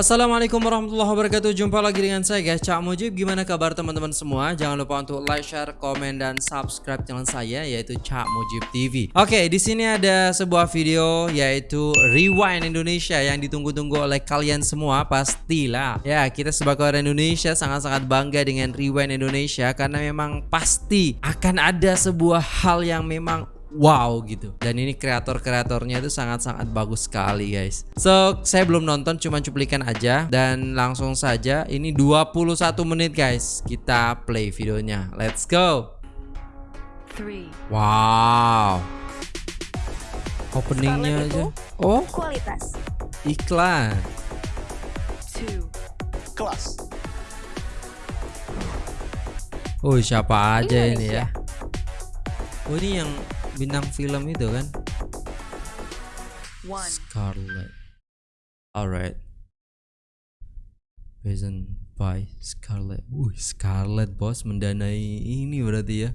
Assalamualaikum warahmatullahi wabarakatuh. Jumpa lagi dengan saya guys. Cak Mujib Gimana kabar teman-teman semua? Jangan lupa untuk like, share, komen, dan subscribe channel saya Yaitu Cak Mujib TV Oke di sini ada sebuah video Yaitu Rewind Indonesia Yang ditunggu-tunggu oleh kalian semua Pastilah. Ya kita sebagai orang Indonesia Sangat-sangat bangga dengan Rewind Indonesia Karena memang pasti Akan ada sebuah hal yang memang wow gitu. Dan ini kreator-kreatornya itu sangat-sangat bagus sekali guys. So saya belum nonton cuma cuplikan aja. Dan langsung saja ini 21 menit guys. Kita play videonya. Let's go. Wow. Openingnya aja. Oh. Kualitas. Iklan. Kelas. Oh siapa aja ini Indonesia. ya? Oh ini yang bintang film itu kan Scarlet. Alright. Present by Scarlet. Wih, Scarlet bos mendanai ini berarti ya.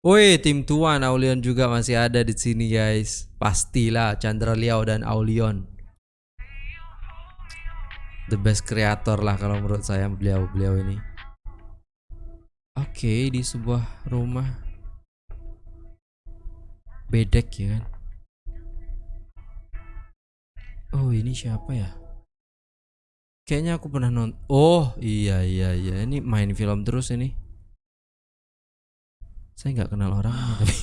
Woi, tim tuan Aulion juga masih ada di sini guys. Pastilah Chandra Liao dan Aulion. The best creator lah kalau menurut saya beliau-beliau ini. Oke, di sebuah rumah bedek ya kan. Oh, ini siapa ya? Kayaknya aku pernah nonton. Oh, iya iya iya. Ini main film terus ini. Saya nggak kenal orangnya tapi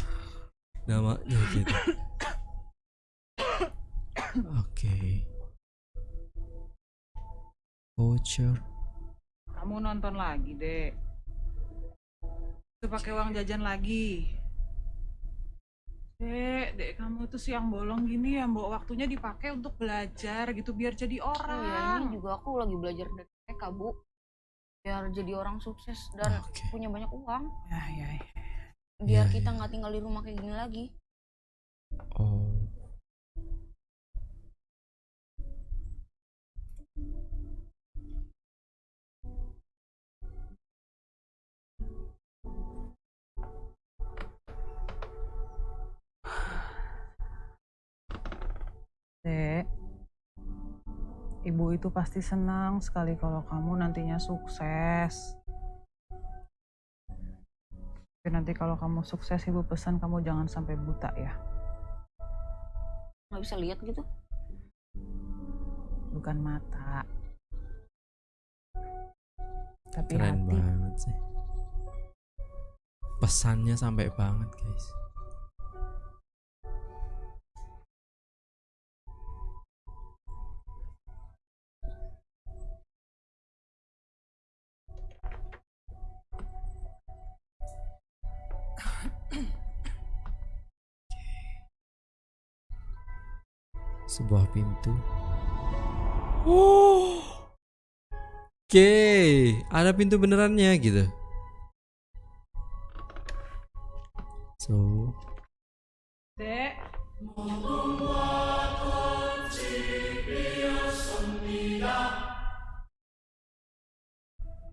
namanya gitu. Oke. Voucher. Kamu nonton lagi, Dek. Itu pakai uang jajan lagi. Dek, Dek, kamu tuh siang bolong gini ya, Mbok. Waktunya dipakai untuk belajar gitu biar jadi Oh ya ini orang. juga aku lagi belajar dari mereka bu biar jadi orang sukses dan Oke. punya banyak uang Ya, ya, ya. biar Iya, kita iya. nggak tinggal di rumah kayak gini lagi Oh. Dek, ibu itu pasti senang sekali kalau kamu nantinya sukses. Tapi nanti kalau kamu sukses, ibu pesan kamu jangan sampai buta ya. nggak bisa lihat gitu Bukan mata. Tapi Keren hati. banget sih. Pesannya sampai banget, guys. Sebuah pintu. Oh. Oke, ada pintu benerannya gitu. So, Dek,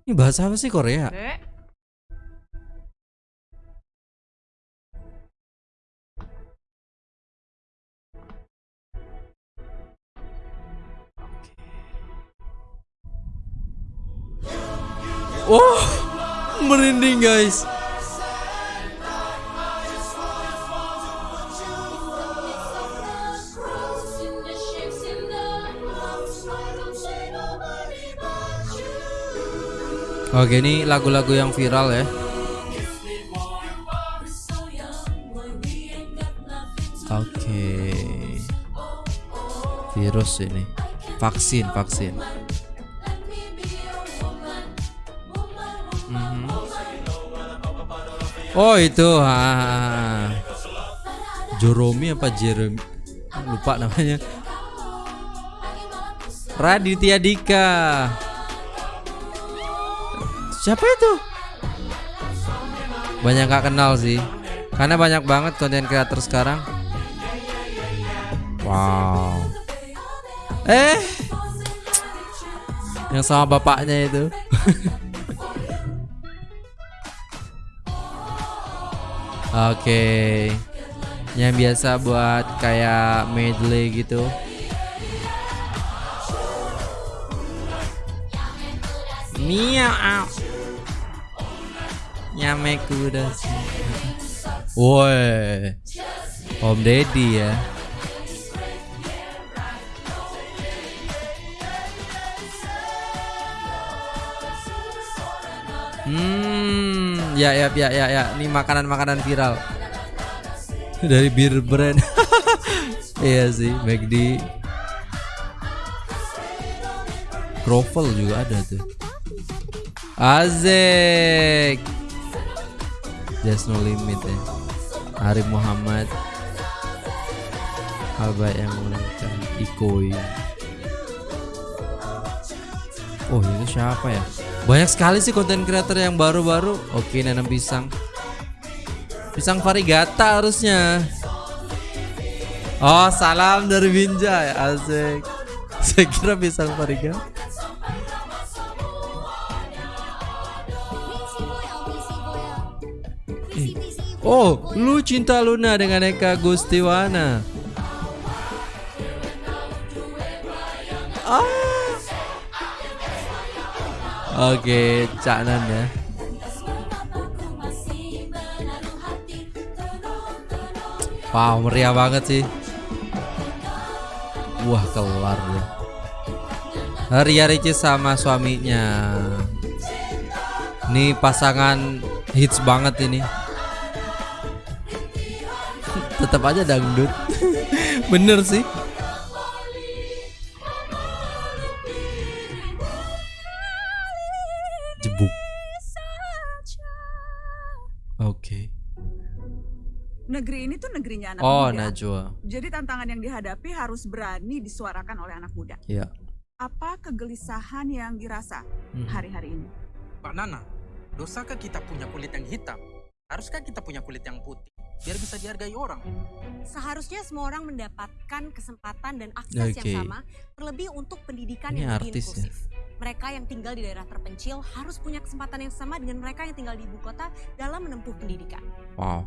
ini bahasa apa sih Korea? Dek. Merinding guys. Oke, ini lagu-lagu yang viral ya. Oke. Virus ini. Vaksin, vaksin. Oh itu. Ah. Joromi apa Jeremy lupa namanya. Raditya Dika. Siapa itu? Banyak gak kenal sih. Karena banyak banget konten kreator sekarang. Wow. Eh? Yang sama bapaknya itu Oke. Okay. Yang biasa buat kayak medley gitu. Mia out. Nyame kuda. Woi. Om Deddy ya. Ya ya ya ya ya. Ini makanan-makanan viral. Dari bir brand. iya sih, McD. Kroffel juga ada tuh. Azek. Just no limit ya. Arif Muhammad. Alba yang menangkan Ikoi. Oh itu siapa ya? Banyak sekali sih konten creator yang baru-baru. Oke nanam pisang. Pisang varigata harusnya. Oh salam dari Binjai Asik. Saya kira pisang varigata. Eh, Oh, lu cinta Luna dengan Eka Gustiwana. Oke, Cak Nan ya. Wow, meriah banget sih. Wah, kelar deh. Ria Ricis sama suaminya. Ini pasangan hits banget ini. Tetap aja dangdut. Bener sih. Oh, muda. Najwa. Jadi tantangan yang dihadapi harus berani disuarakan oleh anak muda. Iya. Apa kegelisahan yang dirasa Mhm. hari-hari ini? Pak Nana, dosakah kita punya kulit yang hitam? Haruskah kita punya kulit yang putih? Biar bisa dihargai orang. Seharusnya semua orang mendapatkan kesempatan dan akses Oke. yang sama, terlebih untuk pendidikan Ini yang lebih ya? inklusif. Mereka yang tinggal di daerah terpencil harus punya kesempatan yang sama dengan mereka yang tinggal di ibu kota dalam menempuh pendidikan. Wow.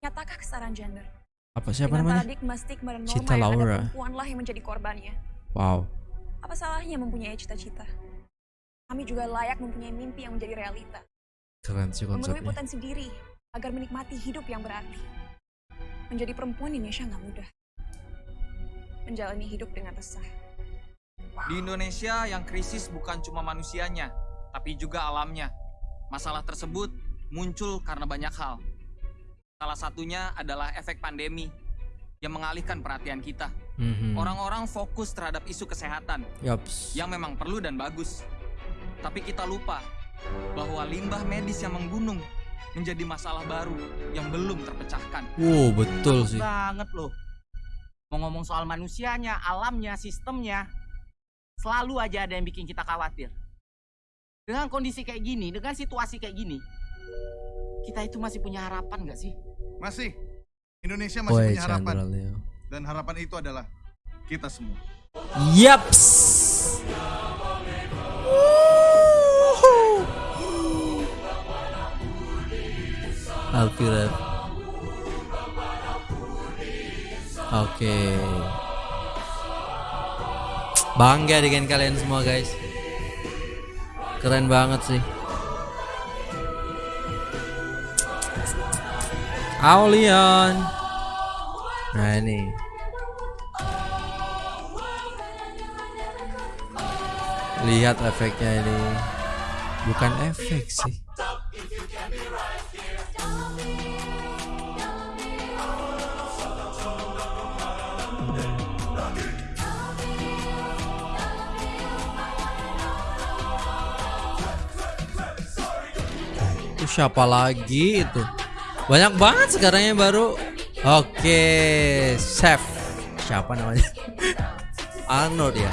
Nyatakah kesetaraan gender? Apa siapa Dengan namanya? paradigma stigma dan norma Cita yang Laura. ada perempuanlah yang menjadi korbannya. Wow. Apa salahnya mempunyai cita-cita? Kami juga layak mempunyai mimpi yang menjadi realita. Keren sih Memenuhi konsepnya. potensi diri agar menikmati hidup yang berarti. Menjadi perempuan di Indonesia nggak mudah. Menjalani hidup dengan resah. Di Indonesia yang krisis bukan cuma manusianya, tapi juga alamnya. Masalah tersebut muncul karena banyak hal. Salah satunya adalah efek pandemi yang mengalihkan perhatian kita. Mhm. Orang-orang fokus terhadap isu kesehatan Yaps. yang memang perlu dan bagus. Tapi kita lupa bahwa limbah medis yang menggunung menjadi masalah baru yang belum terpecahkan. Wow, betul sih. banget loh. Mau ngomong soal manusianya, alamnya, sistemnya, selalu aja ada yang bikin kita khawatir. Dengan kondisi kayak gini, dengan situasi kayak gini, kita itu masih punya harapan nggak sih? Masih. Indonesia masih Woi, punya harapan. Chandra Leo. Dan harapan itu adalah kita semua. Yaps. Alfirat. Oke. Bangga dengan kalian semua guys. Keren banget sih. Aulion. Nah ini. Lihat efeknya ini. Bukan efek sih. Siapa lagi itu? Banyak banget sekarang yang baru. Oke, chef. Siapa namanya? Arnold ya.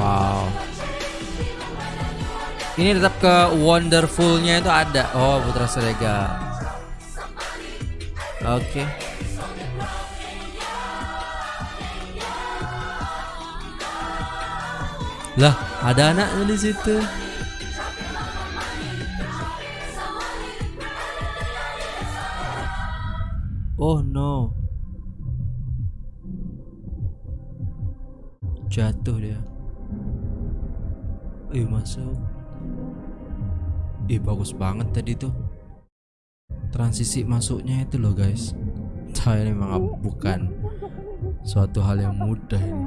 Wow. Ini tetap ke wonderfulnya itu ada. Oh, Putra Serega. Oke. Lah, ada anaknya di situ. Oh no. Jatuh dia. Ih masuk. Ih bagus banget tadi tuh. Transisi masuknya itu loh guys. Saya memang bukan suatu hal yang mudah ini.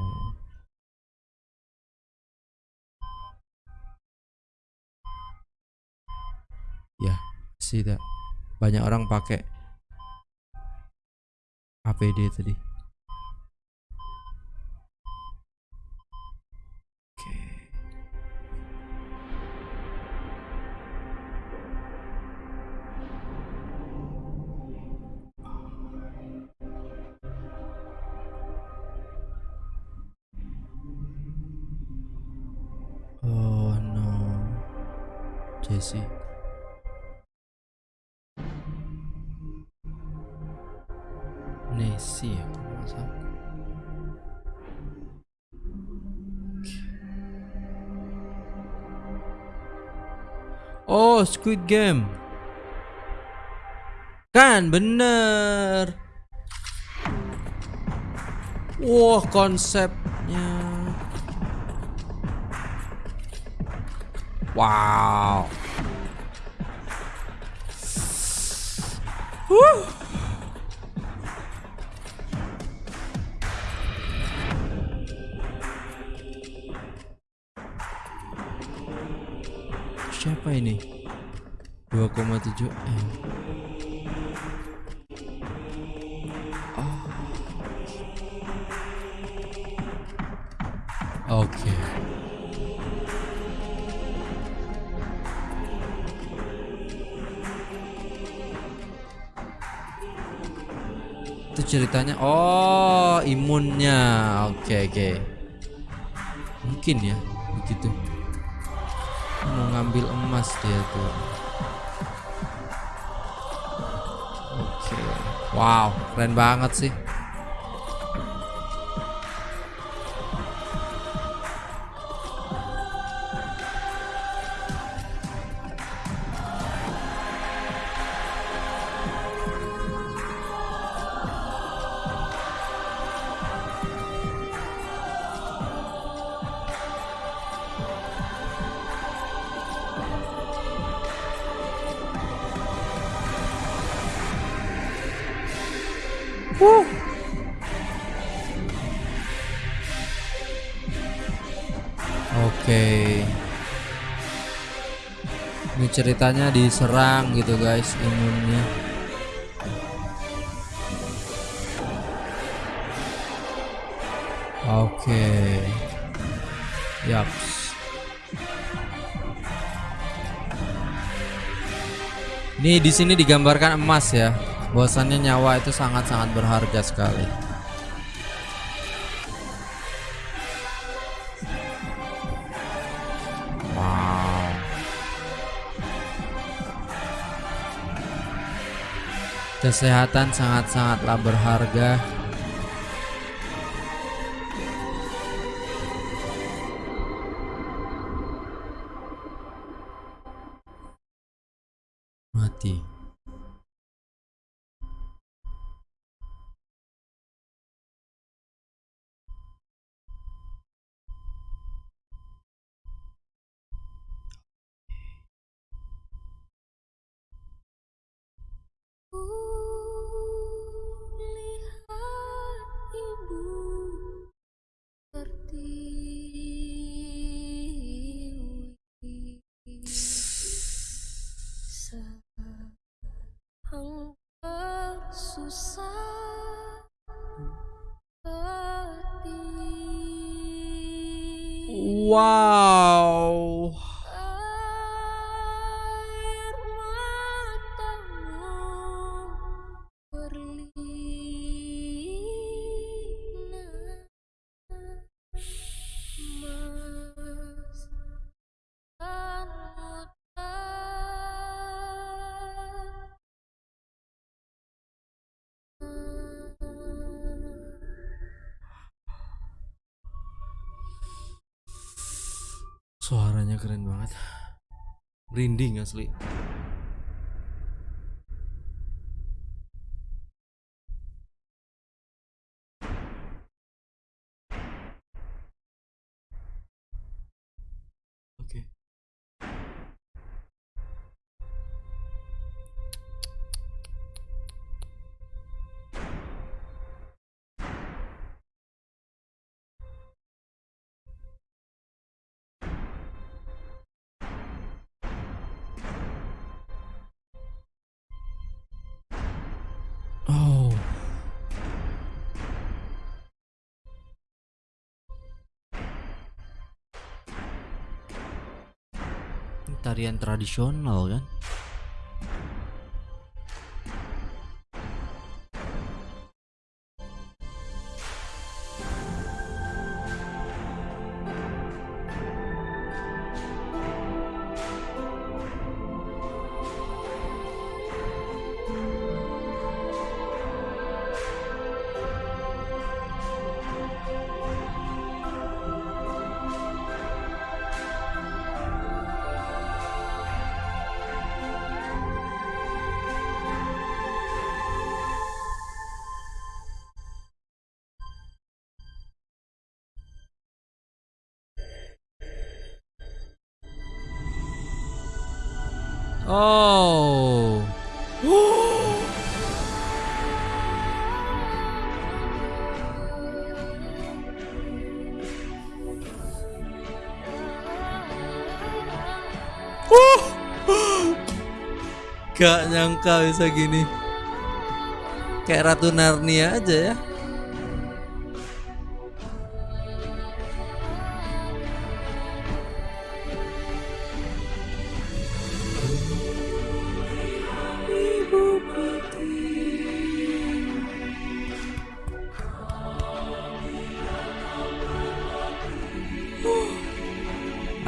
Ya, see that. Banyak orang pakai APD tadi. Oke. Oh no. Jesse. Oh, Squid Game. Kan bener. Wah, konsepnya. Wow. 2,7 M. Oh. Oke. Itu ceritanya oh imunnya. Oke oke. Mungkin ya begitu mau ngambil emas dia tuh wow keren banget sih ceritanya diserang gitu guys imunnya. Oke. Yaps. Ini di sini digambarkan emas ya. Bahwasannya nyawa itu sangat-sangat berharga sekali. Kesehatan sangat-sangatlah berharga. Wow. Suaranya keren banget. Merinding asli. Tarian tradisional kan? Oh. Gak nyangka bisa gini. Kayak Ratu Narnia aja ya.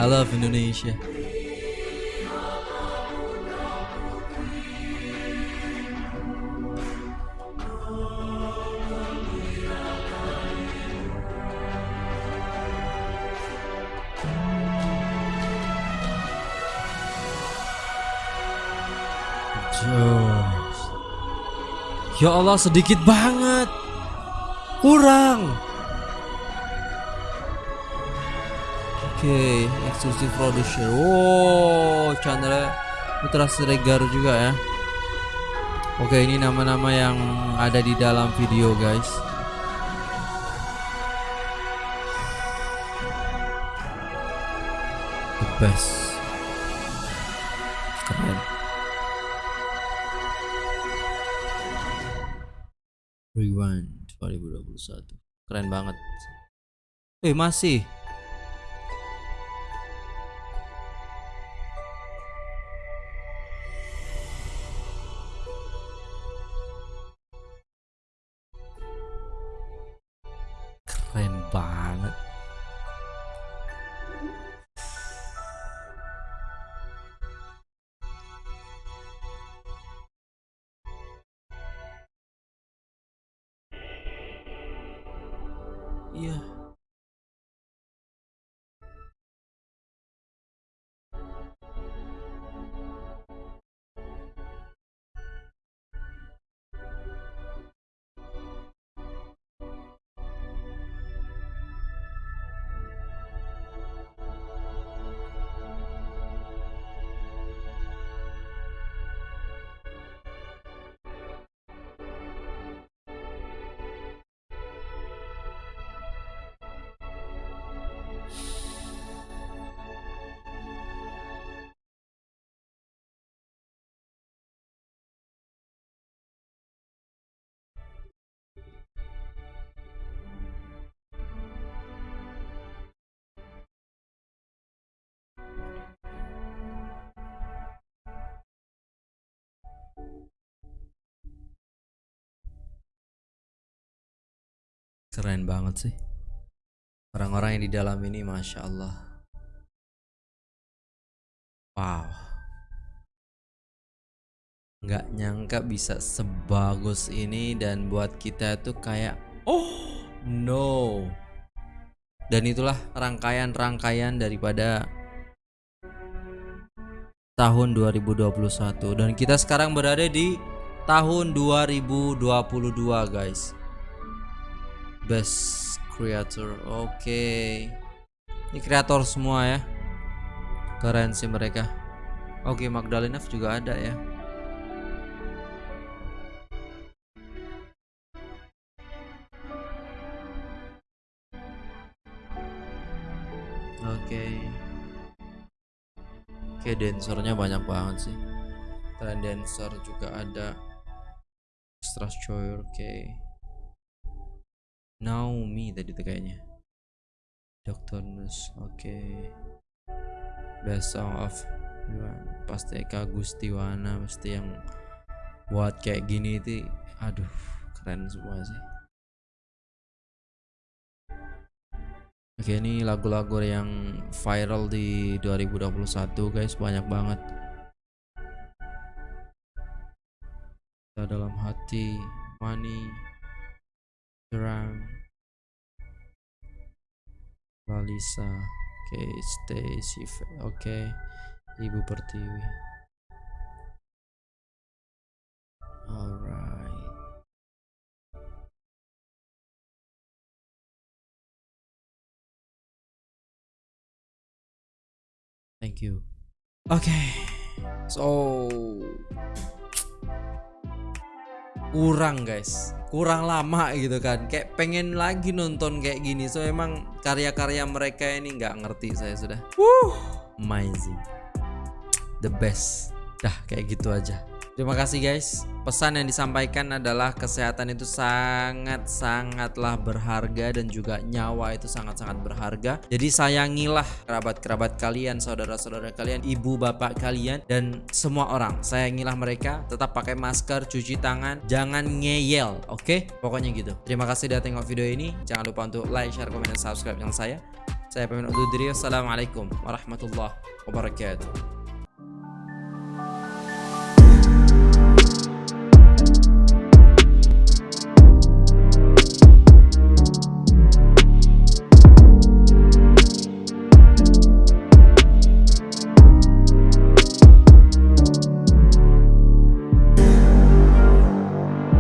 I love Indonesia. Ya Allah sedikit banget. Kurang. Oke, eksklusif producer. Wow, Chandra Putra Siregar juga ya. Oke, ini nama-nama yang ada di dalam video, guys. The best. Keren. Rewind 2021. Keren banget. Eh, masih. Keren banget sih. Orang-orang yang di dalam ini Masya Allah. Wow. Nggak nyangka bisa sebagus ini dan buat kita tuh kayak Oh no. Dan itulah rangkaian-rangkaian daripada tahun 2021 dan kita sekarang berada di tahun 2022 guys. Best creator. Oke. Ini kreator semua ya. Keren sih mereka. Oke, Magdalenov juga ada ya. Oke. Oke, dancernya banyak banget sih. Trend dancer juga ada. Choir, oke. Naomi tadi tuh kayaknya. Dr. Nus, oke. Best Song of. Pasti Eka Gustiwana pasti yang buat kayak gini itu aduh keren semua sih. Oke ini lagu-lagu yang viral di 2021 guys banyak banget. Kita dalam hati, money, terang, Lalisa, oke, Stacy, okay, Ibu Pertiwi. Alright. Thank you. Okay. So kurang guys. Kurang lama gitu kan. Kayak pengen lagi nonton kayak gini. So emang karya-karya mereka ini nggak ngerti saya sudah. Wuh, amazing. The best. Dah kayak gitu aja terima kasih guys. Pesan yang disampaikan adalah kesehatan itu sangat-sangatlah berharga dan juga nyawa itu sangat-sangat berharga. Jadi sayangilah kerabat-kerabat kalian saudara-saudara kalian ibu bapak kalian dan semua orang. Sayangilah mereka tetap pakai masker cuci tangan jangan ngeyel oke? Okay? pokoknya gitu. Terima kasih sudah tengok video ini. Jangan lupa untuk like share komen dan subscribe channel saya. Saya pamit undur diri. Assalamualaikum warahmatullahi wabarakatuh